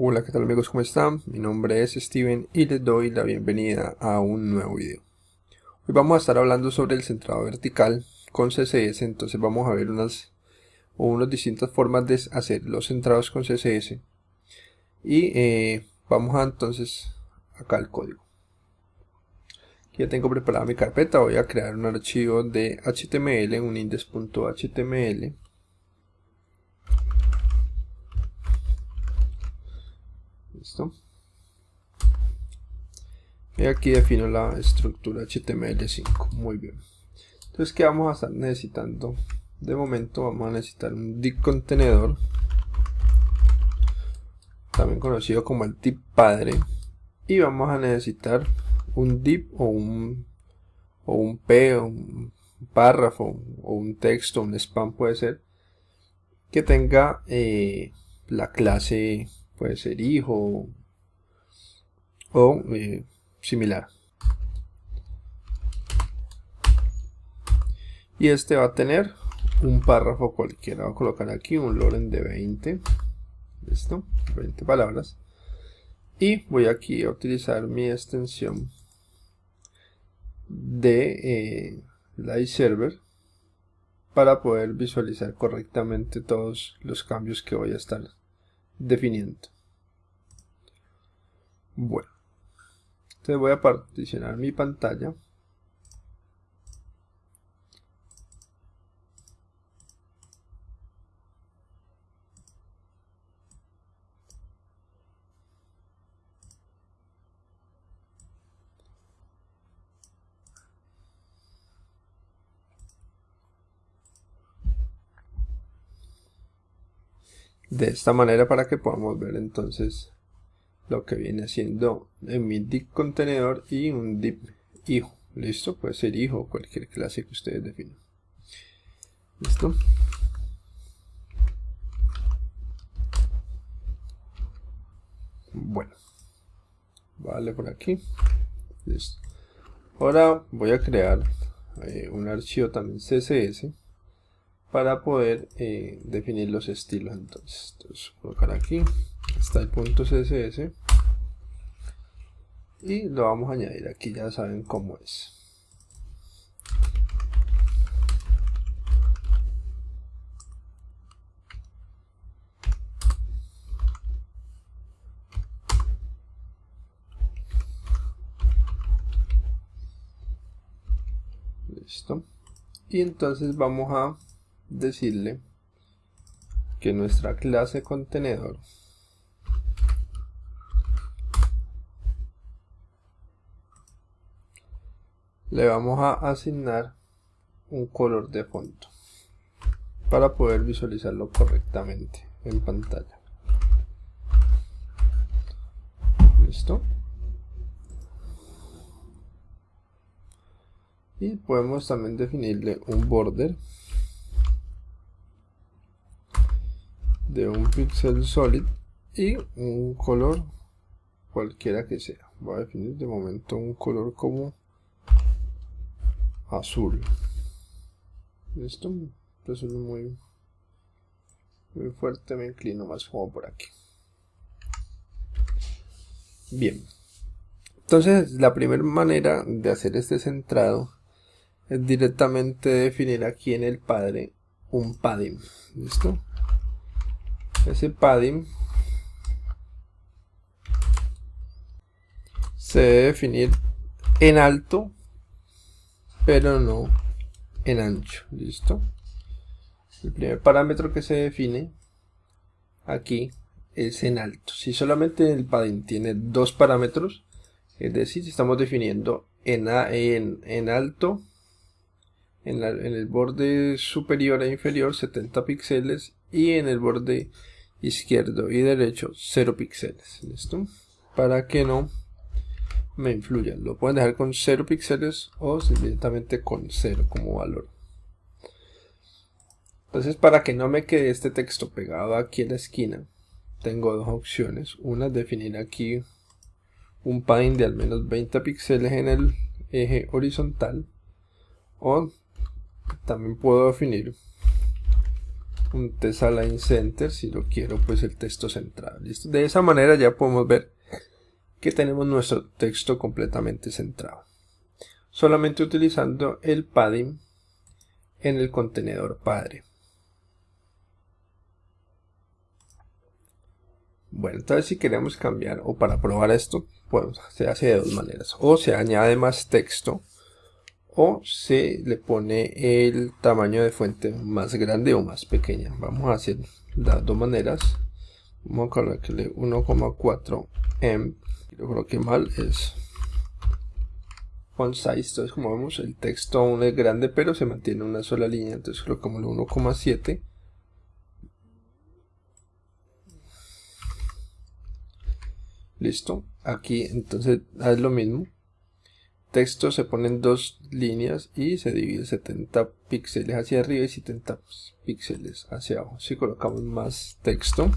Hola, ¿qué tal amigos? ¿Cómo están? Mi nombre es Steven y les doy la bienvenida a un nuevo video. Hoy vamos a estar hablando sobre el centrado vertical con CSS, entonces vamos a ver unas o unas distintas formas de hacer los centrados con CSS y eh, vamos a entonces acá el código. Ya tengo preparada mi carpeta, voy a crear un archivo de HTML, un index.html Listo. Y aquí defino la estructura HTML5. Muy bien. Entonces, ¿qué vamos a estar necesitando? De momento vamos a necesitar un div contenedor. También conocido como el tip padre. Y vamos a necesitar un div o un, o un P, un párrafo, o un texto, un spam puede ser. Que tenga eh, la clase puede ser hijo o eh, similar. Y este va a tener un párrafo cualquiera. Voy a colocar aquí un loren de 20. Listo, 20 palabras. Y voy aquí a utilizar mi extensión de eh, Server para poder visualizar correctamente todos los cambios que voy a estar definiendo. Bueno, entonces voy a particionar mi pantalla. de esta manera para que podamos ver entonces lo que viene siendo en mi div contenedor y un div hijo. Listo puede ser hijo o cualquier clase que ustedes definan. Listo. Bueno vale por aquí. Listo. Ahora voy a crear eh, un archivo también css para poder eh, definir los estilos. Entonces. entonces colocar aquí está el punto css y lo vamos a añadir aquí ya saben cómo es. Listo. Y entonces vamos a decirle que nuestra clase contenedor le vamos a asignar un color de fondo para poder visualizarlo correctamente en pantalla. Listo y podemos también definirle un border de un pixel solid y un color cualquiera que sea. Voy a definir de momento un color como azul. Esto es muy muy fuerte me inclino más como por aquí. Bien. Entonces la primera manera de hacer este centrado es directamente definir aquí en el padre un padding listo ese padding se debe definir en alto pero no en ancho listo el primer parámetro que se define aquí es en alto. Si solamente el padding tiene dos parámetros es decir estamos definiendo en, en, en alto en, en, el borde superior e inferior 70 píxeles y en el borde izquierdo y derecho 0 píxeles listo para que no me influyan lo pueden dejar con 0 píxeles o directamente con 0 como valor. Entonces para que no me quede este texto pegado aquí en la esquina tengo dos opciones. Una es definir aquí un padding de al menos 20 píxeles en el eje horizontal. O también puedo definir un test align center si lo quiero pues el texto centrado ¿listo? de esa manera ya podemos ver que tenemos nuestro texto completamente centrado. Solamente utilizando el padding en el contenedor padre. Bueno entonces si queremos cambiar o para probar esto pues se hace de dos maneras. O se añade más texto o se le pone el tamaño de fuente más grande o más pequeña. Vamos a hacer las dos maneras vamos a colocarle 1,4 m. Lo coloqué mal es font size entonces como vemos el texto aún es grande pero se mantiene una sola línea entonces colocamos el 1,7 listo aquí entonces es lo mismo. Texto se ponen dos líneas y se divide 70 píxeles hacia arriba y 70 píxeles hacia abajo. Si colocamos más texto,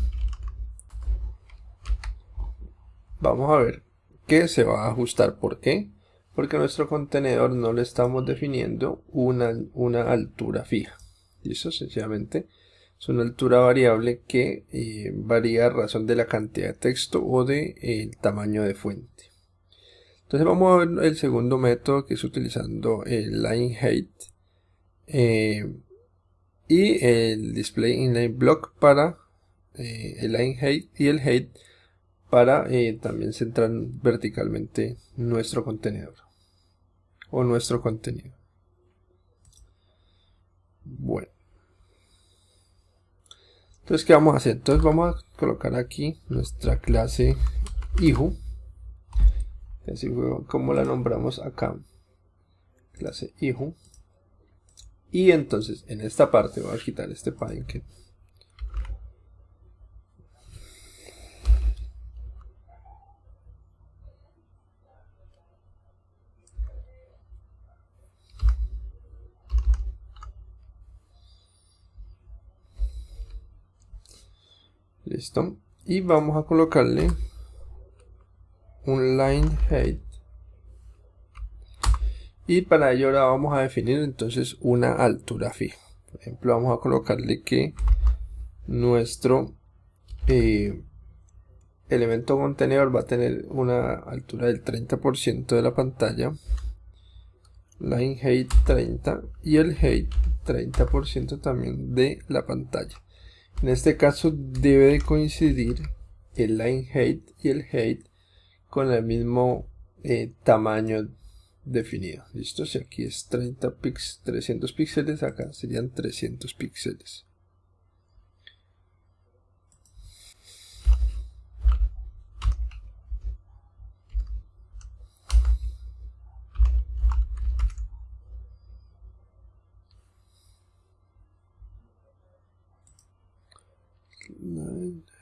vamos a ver que se va a ajustar. ¿Por qué? Porque nuestro contenedor no le estamos definiendo una, una altura fija. Y eso sencillamente es una altura variable que eh, varía a razón de la cantidad de texto o de eh, el tamaño de fuente. Entonces vamos a ver el segundo método que es utilizando el line height eh, y el display inline block para el line height y el height para eh, también centrar verticalmente nuestro contenedor o nuestro contenido. Bueno. Entonces, ¿qué vamos a hacer? Entonces vamos a colocar aquí nuestra clase hijo así fue como la nombramos acá clase hijo y entonces en esta parte voy a quitar este padding que listo. Y vamos a colocarle un line height. Y para ello ahora vamos a definir entonces una altura fija. Por ejemplo vamos a colocarle que nuestro eh, elemento contenedor va a tener una altura del 30% de la pantalla line height 30 y el height 30% también de la pantalla en este caso debe de coincidir el line height y el height con el mismo eh, tamaño definido. ¿Listo? Si aquí es 30 pix 300 píxeles, acá serían 300 píxeles.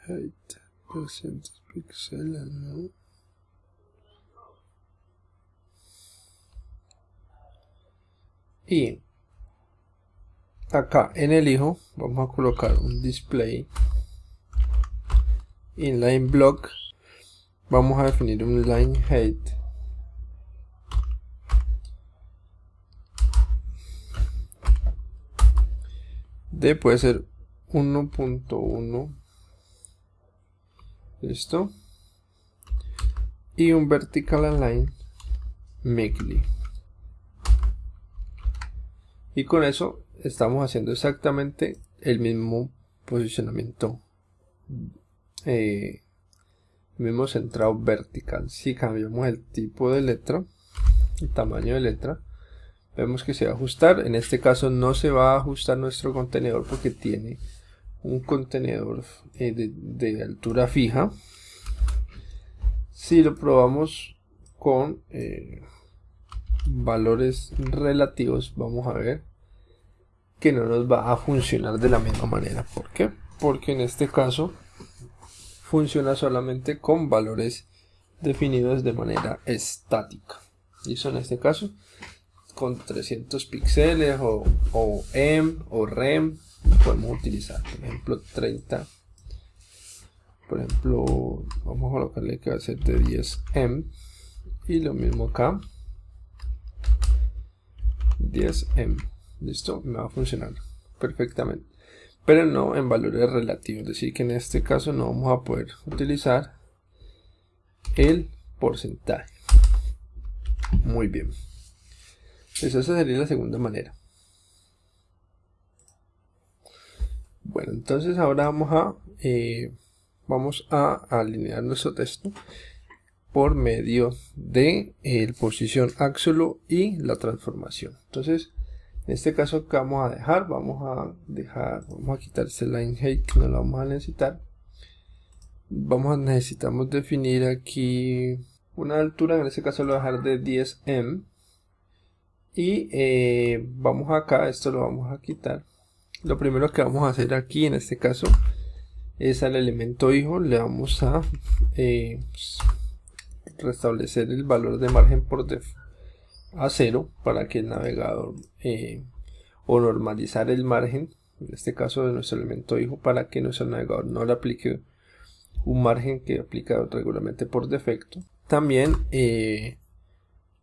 height 300 píxeles, y acá en el hijo vamos a colocar un display inline block. Vamos a definir un line height. De puede ser 1.1 listo. Y un vertical align meekly y con eso estamos haciendo exactamente el mismo posicionamiento eh, mismo centrado vertical. Si cambiamos el tipo de letra el tamaño de letra vemos que se va a ajustar. En este caso no se va a ajustar nuestro contenedor porque tiene un contenedor eh, de, altura fija. Si lo probamos con eh, valores relativos vamos a ver que no nos va a funcionar de la misma manera. ¿por qué? porque en este caso funciona solamente con valores definidos de manera estática. Y eso en este caso con 300 píxeles o, o M o REM podemos utilizar por ejemplo 30 por ejemplo vamos a colocarle que va a ser de 10 M y lo mismo acá 10M. Listo, me va a funcionar perfectamente. pero no en valores relativos, es decir que en este caso no vamos a poder utilizar el porcentaje. Muy bien. Esa sería la segunda manera. Bueno, entonces ahora vamos a eh, vamos a alinear nuestro texto por medio de el posición absolute y la transformación. Entonces, en este caso que vamos a dejar, vamos a dejar, vamos a quitar este line height que no lo vamos a necesitar. Vamos a necesitamos definir aquí una altura, en este caso lo voy a dejar de 10 m y eh, vamos acá, esto lo vamos a quitar. Lo primero que vamos a hacer aquí en este caso es al elemento hijo le vamos a eh, restablecer el valor de margen por def a cero para que el navegador eh, o normalizar el margen en este caso de nuestro elemento hijo para que nuestro navegador no le aplique un margen que aplica regularmente por defecto también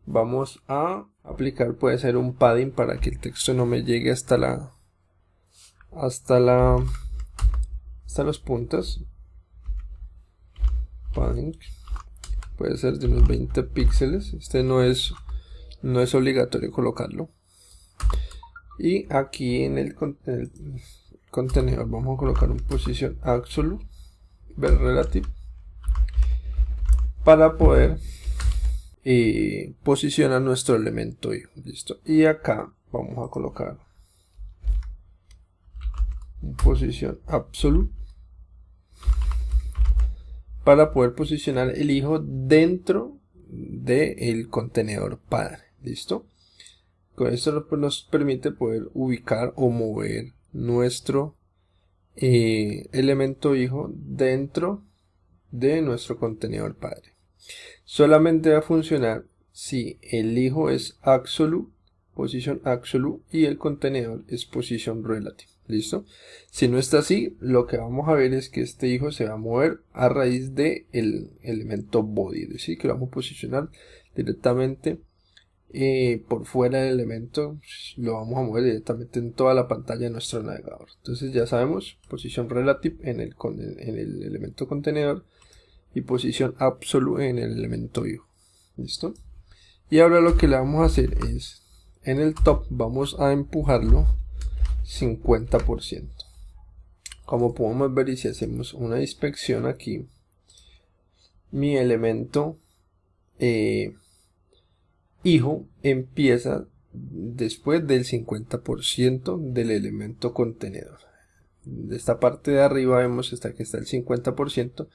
vamos a aplicar puede ser un padding para que el texto no me llegue hasta la hasta la hasta los puntos. Padding. Puede ser de unos 20 píxeles. Este no es no es obligatorio colocarlo. Y aquí en el, contenedor vamos a colocar un posición absolute ver relative para poder eh, posicionar nuestro elemento y listo y acá vamos a colocar posición absolute para poder posicionar el hijo dentro del contenedor padre. ¿Listo? Con esto nos permite poder ubicar o mover nuestro eh, elemento hijo dentro de nuestro contenedor padre. Solamente va a funcionar si el hijo es absolute, posición absolute y el contenedor es posición relative. ¿Listo? Si no está así, lo que vamos a ver es que este hijo se va a mover a raíz del el elemento body. Es decir, que lo vamos a posicionar directamente eh, por fuera del elemento. Lo vamos a mover directamente en toda la pantalla de nuestro navegador. Entonces ya sabemos, posición relative en el, en el elemento contenedor y posición absolute en el elemento hijo. ¿Listo? Y ahora lo que le vamos a hacer es, en el top vamos a empujarlo 50%. Como podemos ver y si hacemos una inspección aquí, mi elemento eh, hijo empieza después del 50% del elemento contenedor. De esta parte de arriba vemos hasta que está el 50%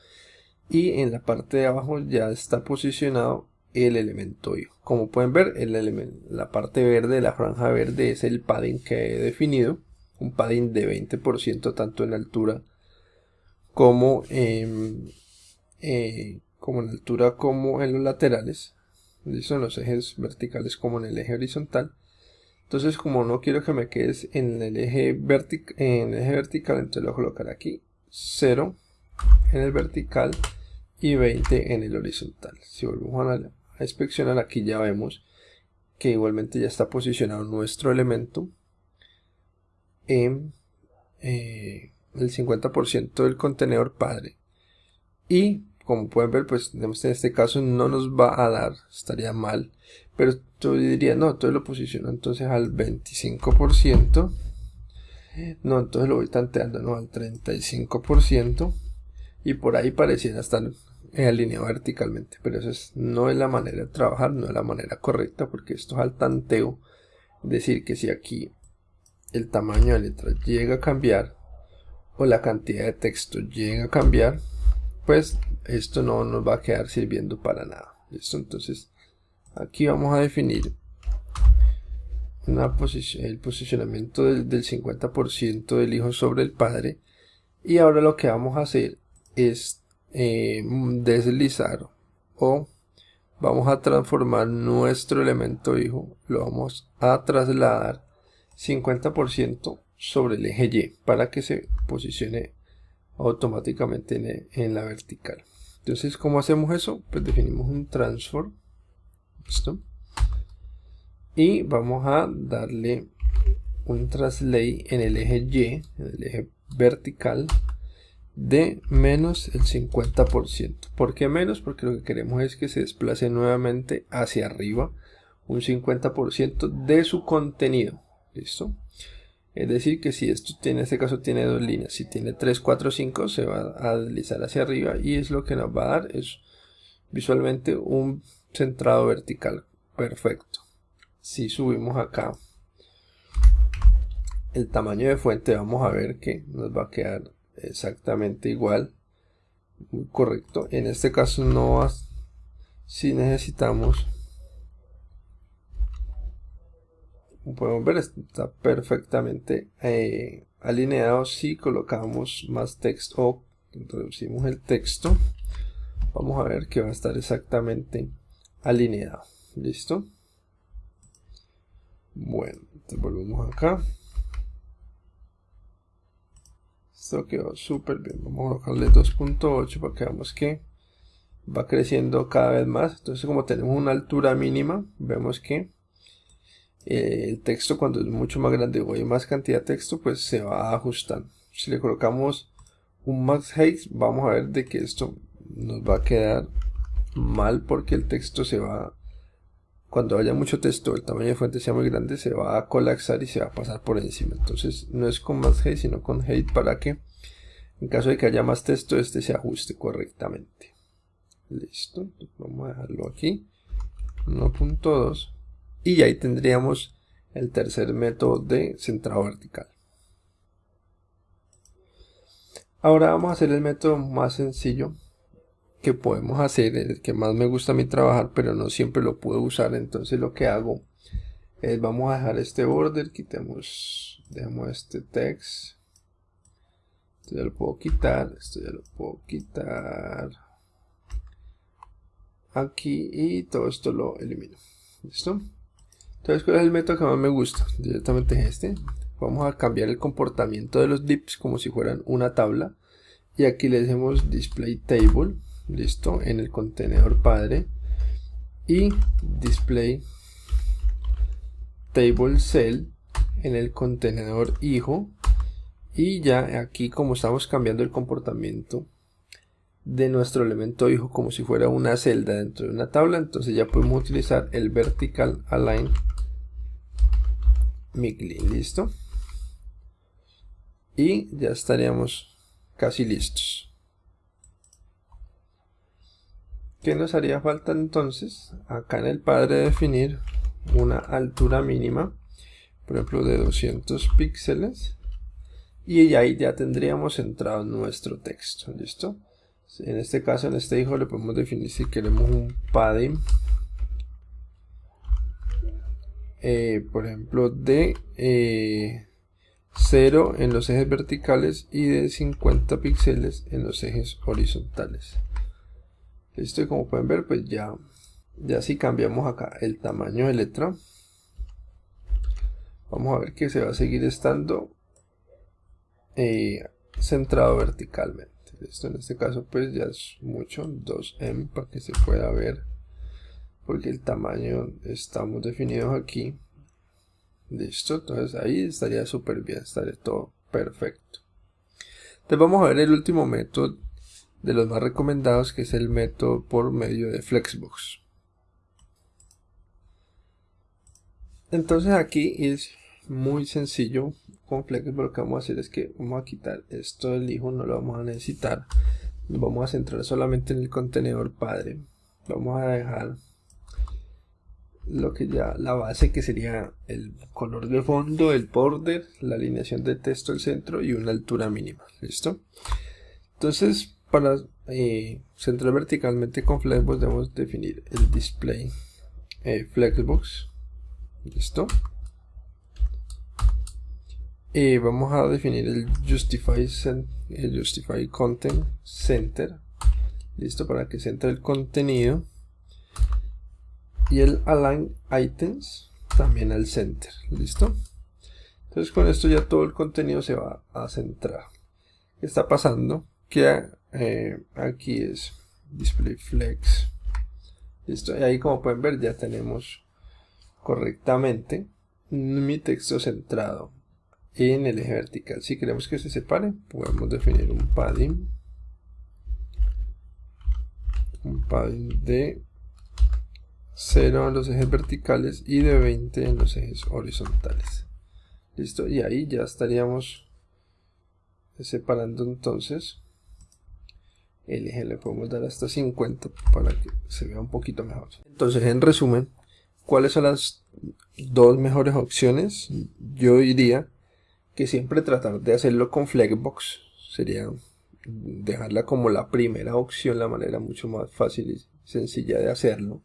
y en la parte de abajo ya está posicionado el elemento. Como pueden ver, el la parte verde, la franja verde es el padding que he definido. Un padding de 20% tanto en altura como, eh, como en altura como en los laterales. Listo, en los ejes verticales como en el eje horizontal. Entonces como no quiero que me quedes en el eje, en el eje vertical, entonces lo voy a colocar aquí 0 en el vertical y 20 en el horizontal. Si volvemos a inspeccionar aquí ya vemos que igualmente ya está posicionado nuestro elemento en eh, el 50% del contenedor padre. Y como pueden ver pues en este caso no nos va a dar estaría mal pero yo diría no entonces lo posiciono entonces al 25% no entonces lo voy tanteando no al 35% y por ahí pareciera estar alineado verticalmente pero eso es, no es la manera de trabajar no es la manera correcta porque esto es al tanteo. Decir que si aquí el tamaño de letra llega a cambiar o la cantidad de texto llega a cambiar pues esto no nos va a quedar sirviendo para nada. Listo entonces aquí vamos a definir una posición, el posicionamiento del, del 50% del hijo sobre el padre y ahora lo que vamos a hacer es eh, deslizar o vamos a transformar nuestro elemento hijo, lo vamos a trasladar 50% sobre el eje Y para que se posicione automáticamente en, la vertical. Entonces, ¿cómo hacemos eso? Pues definimos un transform. Y vamos a darle un translate en el eje Y, en el eje vertical de menos el 50%. ¿Por qué menos? Porque lo que queremos es que se desplace nuevamente hacia arriba un 50% de su contenido. ¿Listo? Es decir, que si esto tiene, en este caso tiene dos líneas, si tiene 3, 4, 5, se va a deslizar hacia arriba y es lo que nos va a dar es visualmente un centrado vertical perfecto. Si subimos acá el tamaño de fuente, vamos a ver que nos va a quedar exactamente igual, muy correcto. En este caso no, si necesitamos podemos ver está perfectamente eh, alineado. Si colocamos más texto o introducimos el texto vamos a ver que va a estar exactamente alineado. Listo bueno volvemos acá esto quedó súper bien. Vamos a colocarle 2.8 para que veamos que va creciendo cada vez más. Entonces como tenemos una altura mínima vemos que eh, el texto cuando es mucho más grande o hay más cantidad de texto pues se va ajustando. Si le colocamos un max height vamos a ver de que esto nos va a quedar mal porque el texto se va cuando haya mucho texto el tamaño de fuente sea muy grande se va a colapsar y se va a pasar por encima. Entonces no es con max height sino con height para que en caso de que haya más texto este se ajuste correctamente. Listo vamos a dejarlo aquí. 1.2 y ahí tendríamos el tercer método de centrado vertical. Ahora vamos a hacer el método más sencillo que podemos hacer, el que más me gusta a mí trabajar, pero no siempre lo puedo usar. Entonces lo que hago es, vamos a dejar este border, quitemos, dejamos este text. Esto ya lo puedo quitar, esto ya lo puedo quitar aquí y todo esto lo elimino. ¿Listo? Entonces, ¿cuál es el método que más me gusta? Directamente este. Vamos a cambiar el comportamiento de los dips como si fueran una tabla. Y aquí le decimos display table, listo, en el contenedor padre. Y display table cell en el contenedor hijo. Y ya aquí como estamos cambiando el comportamiento de nuestro elemento hijo como si fuera una celda dentro de una tabla, entonces ya podemos utilizar el vertical align listo y ya estaríamos casi listos ¿Qué nos haría falta entonces? Acá en el padre definir una altura mínima, por ejemplo de 200 píxeles, y ahí ya tendríamos centrado nuestro texto, ¿listo? En este caso, en este hijo le podemos definir si queremos un padding Eh, por ejemplo, de 0 eh, en los ejes verticales y de 50 píxeles en los ejes horizontales. Listo, y como pueden ver, pues ya, ya si cambiamos acá el tamaño de letra, vamos a ver que se va a seguir estando eh, centrado verticalmente. Esto en este caso pues ya es mucho, 2M para que se pueda ver porque el tamaño estamos definidos aquí. Listo entonces ahí estaría súper bien estaría todo perfecto. Entonces vamos a ver el último método de los más recomendados que es el método por medio de flexbox. Entonces aquí es muy sencillo con flexbox. Lo que vamos a hacer es que vamos a quitar esto del hijo no lo vamos a necesitar. Vamos a centrar solamente en el contenedor padre. Vamos a dejar lo que ya la base que sería el color de fondo, el border, la alineación de texto al centro y una altura mínima, ¿listo? Entonces para eh, centrar verticalmente con Flexbox debemos definir el display eh, Flexbox, ¿listo? Y vamos a definir el Justify, el Justify Content Center, ¿listo? Para que centre el contenido y el align items también al center listo entonces con esto ya todo el contenido se va a centrar ¿qué está pasando? que eh, aquí es display flex listo y ahí como pueden ver ya tenemos correctamente mi texto centrado en el eje vertical. Si queremos que se separe, podemos definir un padding. Un padding de 0 en los ejes verticales y de 20 en los ejes horizontales. Listo, y ahí ya estaríamos separando entonces eje le podemos dar hasta 50 para que se vea un poquito mejor entonces en resumen cuáles son las dos mejores opciones yo diría que siempre tratar de hacerlo con Flexbox sería dejarla como la primera opción, la manera mucho más fácil y sencilla de hacerlo.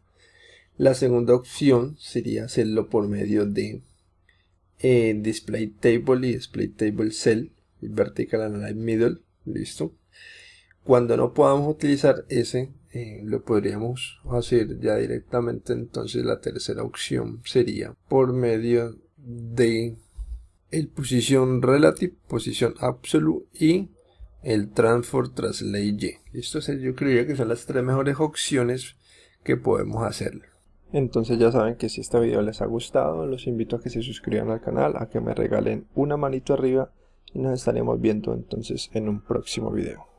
La segunda opción sería hacerlo por medio de eh, Display Table y Display Table Cell, Vertical Align Middle, listo. Cuando no podamos utilizar ese, eh, lo podríamos hacer ya directamente, entonces la tercera opción sería por medio de el posición relative, posición absolute y el transfer translate y. Esto yo creería que son las tres mejores opciones que podemos hacer. Entonces ya saben que si este video les ha gustado, los invito a que se suscriban al canal, a que me regalen una manito arriba y nos estaremos viendo entonces en un próximo video.